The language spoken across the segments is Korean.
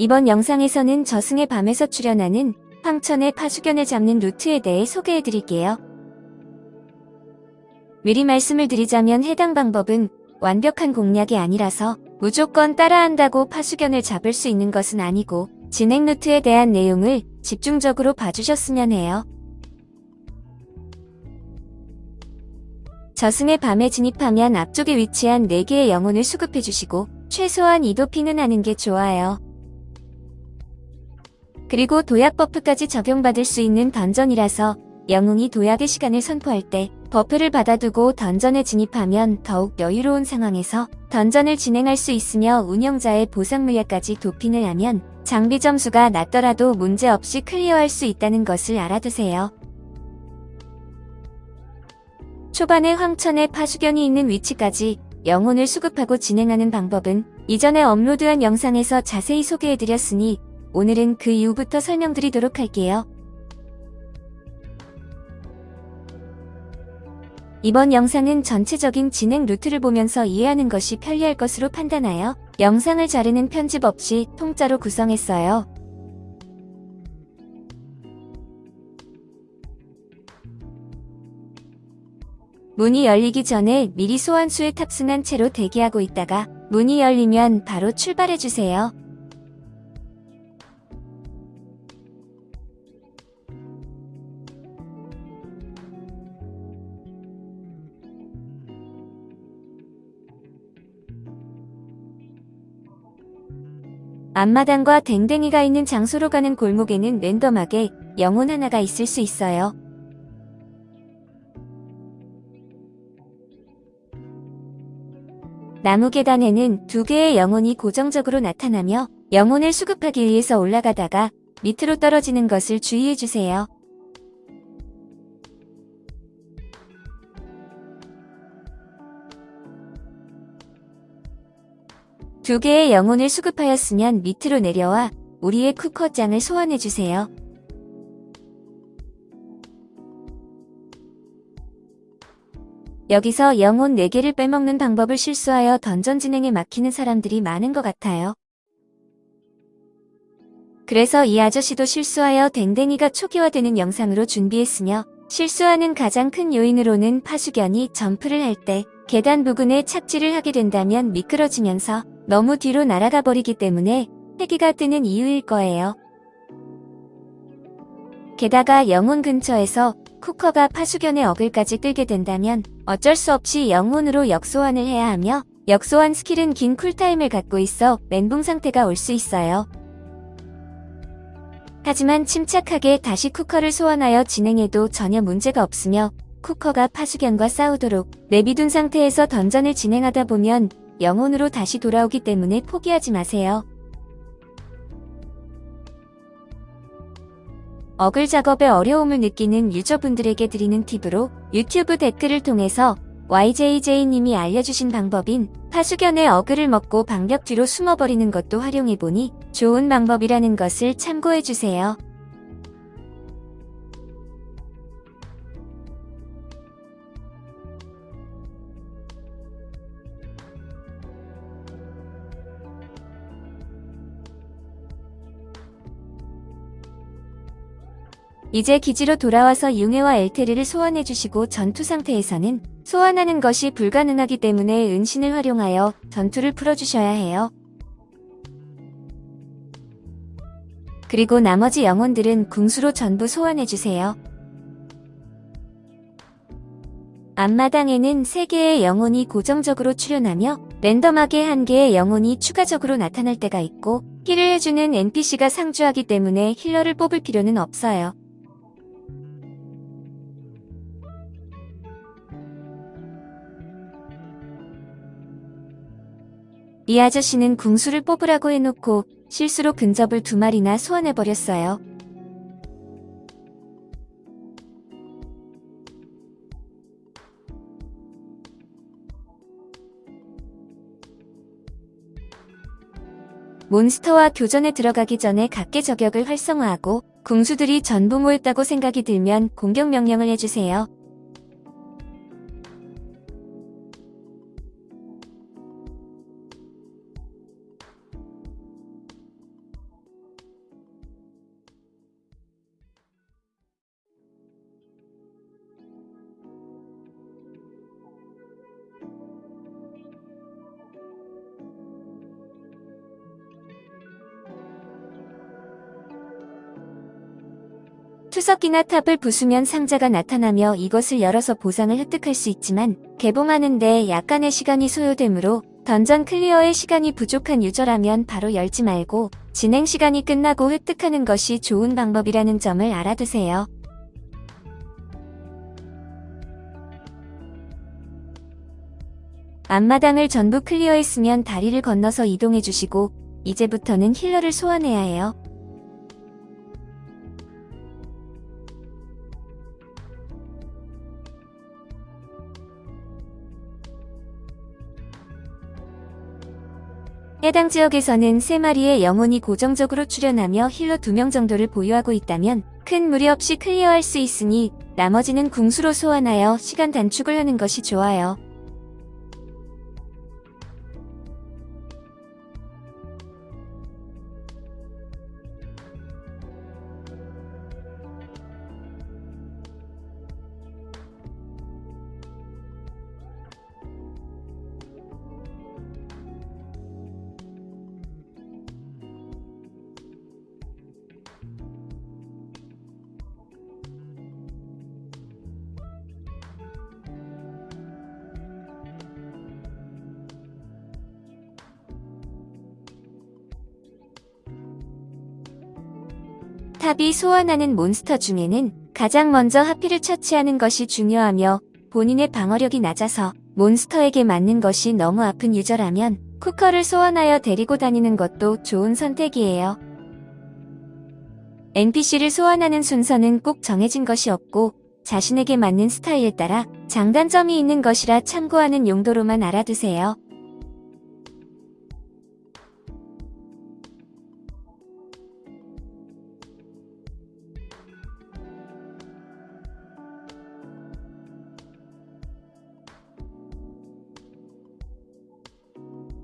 이번 영상에서는 저승의 밤에서 출현하는 황천의 파수견을 잡는 루트에 대해 소개해드릴게요. 미리 말씀을 드리자면 해당 방법은 완벽한 공략이 아니라서 무조건 따라한다고 파수견을 잡을 수 있는 것은 아니고 진행 루트에 대한 내용을 집중적으로 봐주셨으면 해요. 저승의 밤에 진입하면 앞쪽에 위치한 4개의 영혼을 수급해주시고 최소한 2도핑은 하는 게 좋아요. 그리고 도약 buff까지 적용받을 수 있는 dungeon이라서 영웅이 도약의 시간을 선포할 때 buff를 받아두고 dungeon에 진입하면 더욱 여유로운 상황에서 dungeon을 진행할 수 있으며 운영자의 보상 물약까지 도핑을 하면 장비 점수가 낮더라도 문제없이 클리어할 수 있다는 것을 알아두세요. 초반에 황천의 파수견이 있는 위치까지 영혼을 수급하고 진행하는 방법은 이전에 업로드한 영상에서 자세히 소개해드렸으니 오늘은 그 이후부터 설명드리도록 할게요. 이번 영상은 전체적인 진행 루트를 보면서 이해하는 것이 편리할 것으로 판단하여 영상을 자르는 편집 없이 통짜로 구성했어요. 문이 열리기 전에 미리 소환수에 탑승한 채로 대기하고 있다가 문이 열리면 바로 출발해주세요. 앞마당과 댕댕이가 있는 장소로 가는 골목에는 랜덤하게 영혼 하나가 있을 수 있어요. 나무 계단에는 두 개의 영혼이 고정적으로 나타나며 영혼을 수급하기 위해서 올라가다가 밑으로 떨어지는 것을 주의해주세요. 두 개의 영혼을 수급하였으면 밑으로 내려와 우리의 쿠커장을 소환해주세요. 여기서 영혼 4개를 빼먹는 방법을 실수하여 던전 진행에 막히는 사람들이 많은 것 같아요. 그래서 이 아저씨도 실수하여 댕댕이가 초기화되는 영상으로 준비했으며 실수하는 가장 큰 요인으로는 파수견이 점프를 할 때 계단 부근에 착지를 하게 된다면 미끄러지면서 너무 뒤로 날아가 버리기 때문에 패기가 뜨는 이유일 거예요. 게다가 영혼 근처에서 쿠커가 파수견의 어그로까지 끌게 된다면 어쩔 수 없이 영혼으로 역소환을 해야 하며 역소환 스킬은 긴 cool time을 갖고 있어 멘붕 상태가 올 수 있어요. 하지만 침착하게 다시 쿠커를 소환하여 진행해도 전혀 문제가 없으며 쿠커가 파수견과 싸우도록 내비둔 상태에서 dungeon을 진행하다 보면 영혼으로 다시 돌아오기 때문에 포기하지 마세요. 어글 작업에 어려움을 느끼는 유저분들에게 드리는 팁으로 유튜브 댓글을 통해서 YJJ님이 알려주신 방법인 파수견의 어글을 먹고 방벽 뒤로 숨어버리는 것도 활용해보니 좋은 방법이라는 것을 참고해주세요. 이제 기지로 돌아와서 융해와 엘테르를 소환해주시고 전투 상태에서는 소환하는 것이 불가능하기 때문에 은신을 활용하여 전투를 풀어주셔야 해요. 그리고 나머지 영혼들은 궁수로 전부 소환해주세요. 앞마당에는 3개의 영혼이 고정적으로 출현하며 랜덤하게 1개의 영혼이 추가적으로 나타날 때가 있고 힐을 해주는 NPC가 상주하기 때문에 힐러를 뽑을 필요는 없어요. 이 아저씨는 궁수를 뽑으라고 해놓고 실수로 근접을 두 마리나 소환해버렸어요. 몬스터와 교전에 들어가기 전에 각계 저격을 활성화하고 궁수들이 전부 모였다고 생각이 들면 공격 명령을 해주세요. 석기나 탑을 부수면 상자가 나타나며 이것을 열어서 보상을 획득할 수 있지만 개봉하는데 약간의 시간이 소요되므로 던전 클리어의 시간이 부족한 유저라면 바로 열지 말고 진행 시간이 끝나고 획득하는 것이 좋은 방법이라는 점을 알아두세요. 앞마당을 전부 클리어했으면 다리를 건너서 이동해 주시고 이제부터는 힐러를 소환해야 해요. 해당 지역에서는 3마리의 영혼이 고정적으로 출현하며 힐러 2명 정도를 보유하고 있다면 큰 무리 없이 클리어할 수 있으니 나머지는 궁수로 소환하여 시간 단축을 하는 것이 좋아요. 탑이 소환하는 몬스터 중에는 가장 먼저 하피를 처치하는 것이 중요하며 본인의 방어력이 낮아서 몬스터에게 맞는 것이 너무 아픈 유저라면 쿠커를 소환하여 데리고 다니는 것도 좋은 선택이에요. NPC를 소환하는 순서는 꼭 정해진 것이 없고 자신에게 맞는 스타일에 따라 장단점이 있는 것이라 참고하는 용도로만 알아두세요.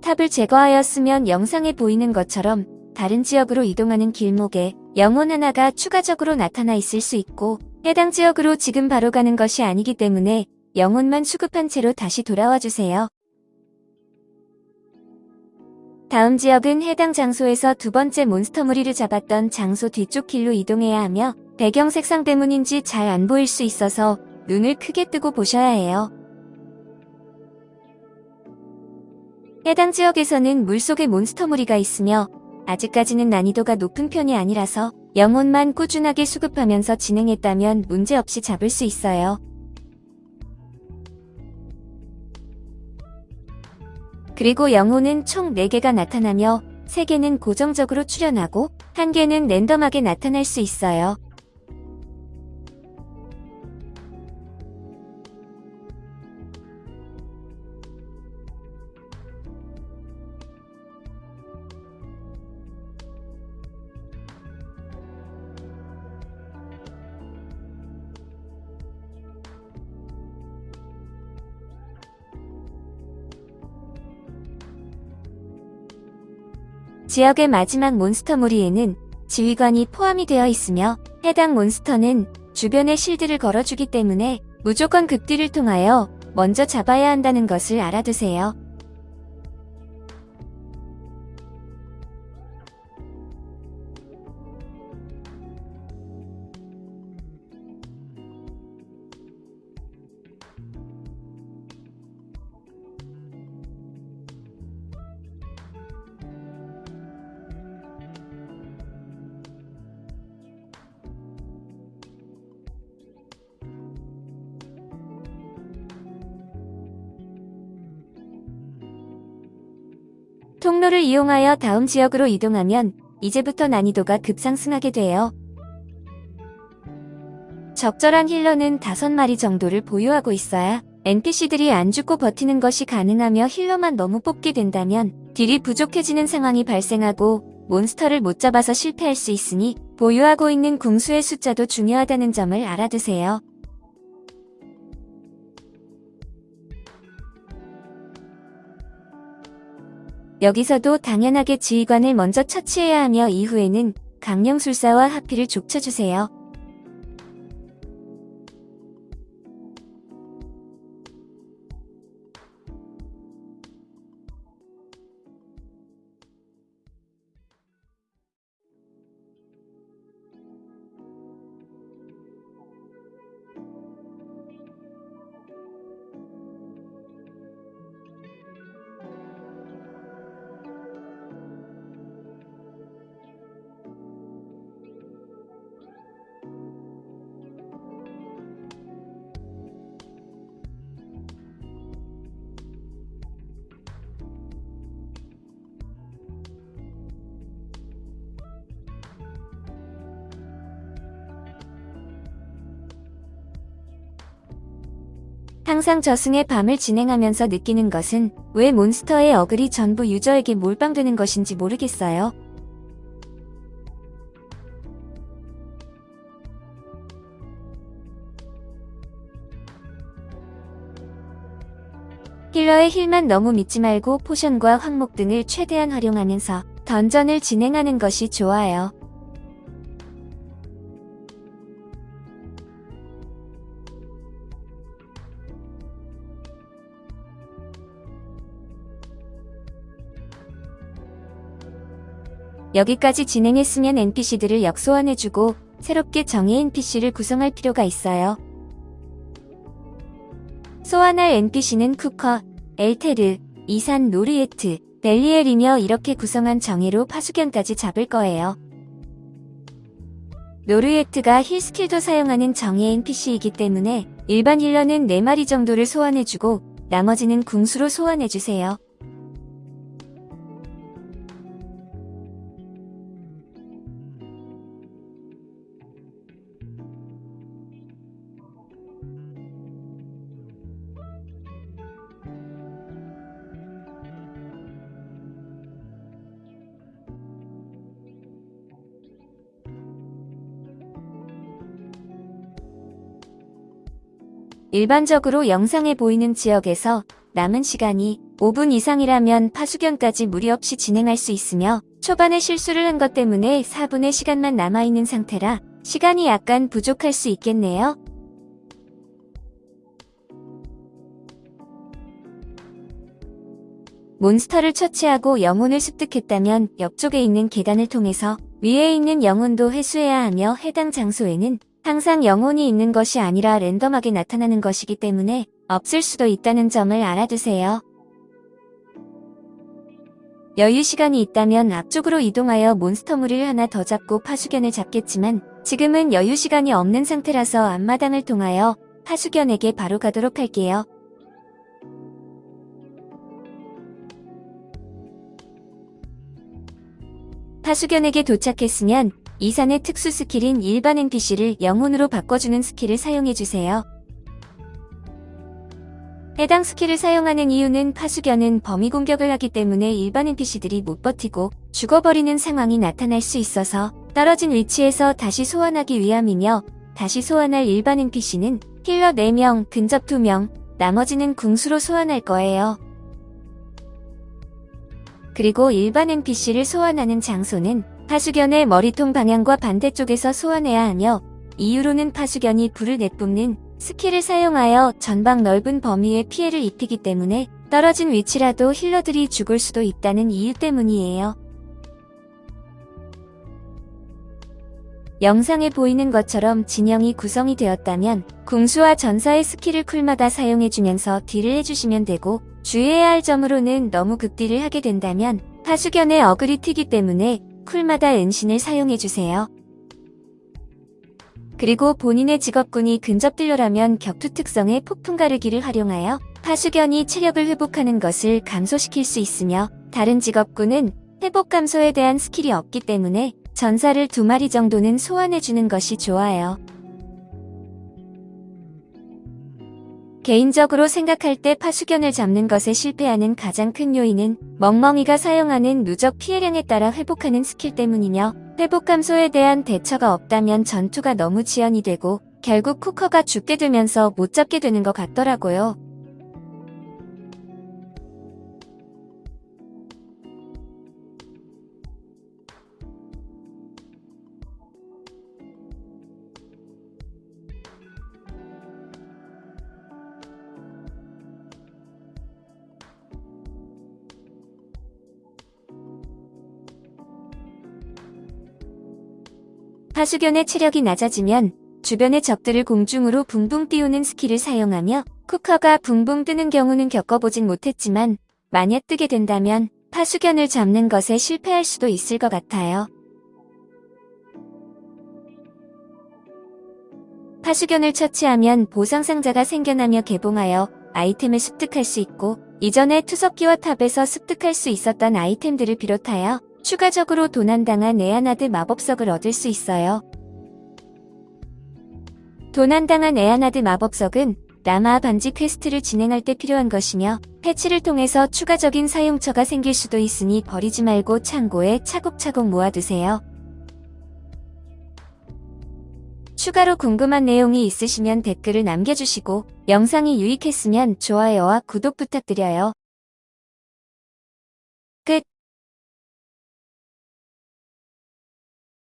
탑을 제거하였으면 영상에 보이는 것처럼 다른 지역으로 이동하는 길목에 영혼 하나가 추가적으로 나타나 있을 수 있고 해당 지역으로 지금 바로 가는 것이 아니기 때문에 영혼만 수급한 채로 다시 돌아와 주세요. 다음 지역은 해당 장소에서 두 번째 몬스터 무리를 잡았던 장소 뒤쪽 길로 이동해야 하며 배경 색상 때문인지 잘 안 보일 수 있어서 눈을 크게 뜨고 보셔야 해요. 해당 지역에서는 물속에 몬스터 무리가 있으며 아직까지는 난이도가 높은 편이 아니라서 영혼만 꾸준하게 수급하면서 진행했다면 문제없이 잡을 수 있어요. 그리고 영혼은 총 4개가 나타나며 3개는 고정적으로 출현하고 1개는 랜덤하게 나타날 수 있어요. 지역의 마지막 몬스터 무리에는 지휘관이 포함이 되어 있으며 해당 몬스터는 주변에 실드를 걸어주기 때문에 무조건 급딜을 통하여 먼저 잡아야 한다는 것을 알아두세요. 통로를 이용하여 다음 지역으로 이동하면 이제부터 난이도가 급상승하게 돼요. 적절한 힐러는 5마리 정도를 보유하고 있어야 NPC들이 안 죽고 버티는 것이 가능하며 힐러만 너무 뽑게 된다면 딜이 부족해지는 상황이 발생하고 몬스터를 못 잡아서 실패할 수 있으니 보유하고 있는 궁수의 숫자도 중요하다는 점을 알아두세요. 여기서도 당연하게 지휘관을 먼저 처치해야 하며 이후에는 강령술사와 하피를 족쳐주세요. 항상 저승의 밤을 진행하면서 느끼는 것은 왜 몬스터의 어글이 전부 유저에게 몰빵되는 것인지 모르겠어요. 힐러의 힐만 너무 믿지 말고 포션과 항목 등을 최대한 활용하면서 던전을 진행하는 것이 좋아요. 여기까지 진행했으면 NPC들을 역소환해주고 새롭게 정예 NPC를 구성할 필요가 있어요. 소환할 NPC는 쿠커, 엘테르, 이산 노르예트, 벨리엘이며 이렇게 구성한 정예로 파수견까지 잡을 거예요. 노르예트가 heal 스킬도 사용하는 정예 NPC이기 때문에 일반 healer는 4마리 정도를 소환해주고 나머지는 궁수로 소환해주세요. 일반적으로 영상에 보이는 지역에서 남은 시간이 5분 이상이라면 파수견까지 무리 없이 진행할 수 있으며 초반에 실수를 한 것 때문에 4분의 시간만 남아있는 상태라 시간이 약간 부족할 수 있겠네요. 몬스터를 처치하고 영혼을 습득했다면 옆쪽에 있는 계단을 통해서 위에 있는 영혼도 회수해야 하며 해당 장소에는 항상 영혼이 있는 것이 아니라 랜덤하게 나타나는 것이기 때문에 없을 수도 있다는 점을 알아두세요. 여유 시간이 있다면 앞쪽으로 이동하여 몬스터물을 하나 더 잡고 파수견을 잡겠지만 지금은 여유 시간이 없는 상태라서 앞마당을 통하여 파수견에게 바로 가도록 할게요. 파수견에게 도착했으면 이산의 특수 스킬인 일반 NPC를 영혼으로 바꿔주는 스킬을 사용해주세요. 해당 스킬을 사용하는 이유는 파수견은 범위 공격을 하기 때문에 일반 NPC들이 못 버티고 죽어버리는 상황이 나타날 수 있어서 떨어진 위치에서 다시 소환하기 위함이며 다시 소환할 일반 NPC는 healer 4명, 근접 2명, 나머지는 궁수로 소환할 거예요. 그리고 일반 NPC를 소환하는 장소는 파수견의 머리통 방향과 반대쪽에서 소환해야 하며 이유로는 파수견이 불을 내뿜는 스킬을 사용하여 전방 넓은 범위에 피해를 입히기 때문에 떨어진 위치라도 healer들이 죽을 수도 있다는 이유 때문이에요. 영상에 보이는 것처럼 진영이 구성이 되었다면 궁수와 전사의 스킬을 쿨마다 사용해주면서 딜을 해주시면 되고 주의해야 할 점으로는 너무 극딜을 하게 된다면 파수견의 어글이 튀기 때문에 쿨마다 은신을 사용해주세요. 그리고 본인의 직업군이 근접딜러라면 격투 특성의 폭풍 가르기를 활용하여 파수견이 체력을 회복하는 것을 감소시킬 수 있으며 다른 직업군은 회복 감소에 대한 스킬이 없기 때문에 전사를 두 마리 정도는 소환해주는 것이 좋아요. 개인적으로 생각할 때 파수견을 잡는 것에 실패하는 가장 큰 요인은 멍멍이가 사용하는 누적 피해량에 따라 회복하는 스킬 때문이며 회복 감소에 대한 대처가 없다면 전투가 너무 지연이 되고 결국 쿠커가 죽게 되면서 못 잡게 되는 것 같더라고요. 파수견의 체력이 낮아지면 주변의 적들을 공중으로 붕붕 띄우는 스킬을 사용하며 쿠커가 붕붕 뜨는 경우는 겪어보진 못했지만 만약 뜨게 된다면 파수견을 잡는 것에 실패할 수도 있을 것 같아요. 파수견을 처치하면 보상 상자가 생겨나며 개봉하여 아이템을 습득할 수 있고 이전에 투석기와 탑에서 습득할 수 있었던 아이템들을 비롯하여 추가적으로 도난당한 에아나드 마법석을 얻을 수 있어요. 도난당한 에아나드 마법석은 라마 반지 퀘스트를 진행할 때 필요한 것이며 패치를 통해서 추가적인 사용처가 생길 수도 있으니 버리지 말고 창고에 차곡차곡 모아두세요. 추가로 궁금한 내용이 있으시면 댓글을 남겨주시고 영상이 유익했으면 좋아요와 구독 부탁드려요. 끝